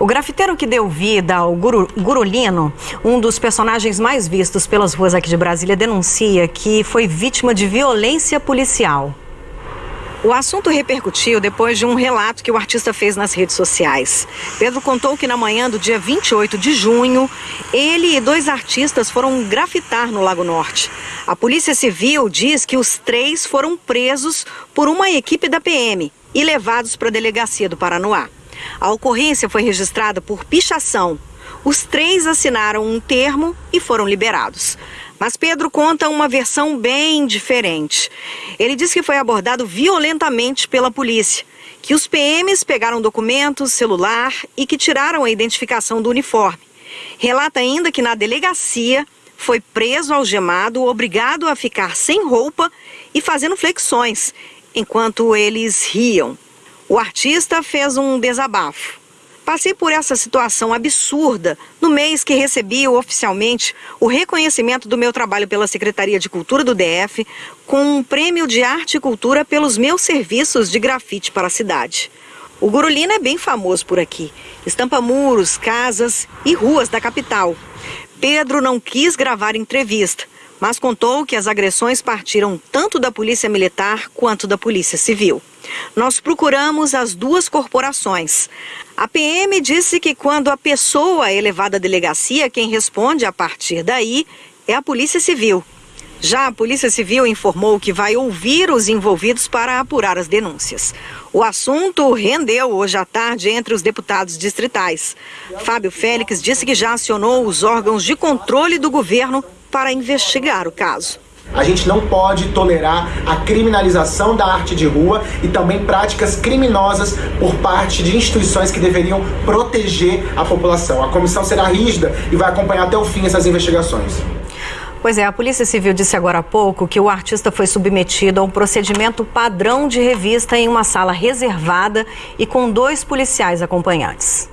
O grafiteiro que deu vida ao Guru, Gurulino, um dos personagens mais vistos pelas ruas aqui de Brasília, denuncia que foi vítima de violência policial. O assunto repercutiu depois de um relato que o artista fez nas redes sociais. Pedro contou que na manhã do dia 28 de junho, ele e dois artistas foram grafitar no Lago Norte. A Polícia Civil diz que os três foram presos por uma equipe da PM e levados para a delegacia do Paranoá. A ocorrência foi registrada por pichação. Os três assinaram um termo e foram liberados. Mas Pedro conta uma versão bem diferente. Ele diz que foi abordado violentamente pela polícia, que os PMs pegaram documentos, celular e que tiraram a identificação do uniforme. Relata ainda que na delegacia foi preso algemado, obrigado a ficar sem roupa e fazendo flexões, enquanto eles riam. O artista fez um desabafo. Passei por essa situação absurda no mês que recebi oficialmente o reconhecimento do meu trabalho pela Secretaria de Cultura do DF com um prêmio de arte e cultura pelos meus serviços de grafite para a cidade. O Gurulina é bem famoso por aqui. Estampa muros, casas e ruas da capital. Pedro não quis gravar entrevista, mas contou que as agressões partiram tanto da Polícia Militar quanto da Polícia Civil. Nós procuramos as duas corporações. A PM disse que quando a pessoa é levada à delegacia, quem responde a partir daí é a Polícia Civil. Já a Polícia Civil informou que vai ouvir os envolvidos para apurar as denúncias. O assunto rendeu hoje à tarde entre os deputados distritais. Fábio Félix disse que já acionou os órgãos de controle do governo para investigar o caso. A gente não pode tolerar a criminalização da arte de rua e também práticas criminosas por parte de instituições que deveriam proteger a população. A comissão será rígida e vai acompanhar até o fim essas investigações. Pois é, a Polícia Civil disse agora há pouco que o artista foi submetido a um procedimento padrão de revista em uma sala reservada e com dois policiais acompanhantes.